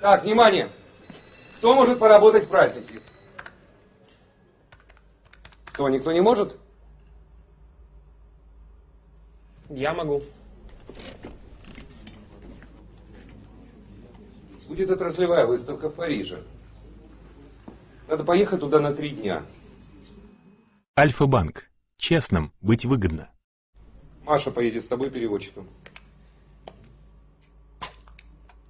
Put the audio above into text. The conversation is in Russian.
Так, внимание! Кто может поработать в праздники? Кто? никто не может? Я могу. Будет отраслевая выставка в Париже. Надо поехать туда на три дня. Альфа-банк. Честным быть выгодно. Маша поедет с тобой переводчиком.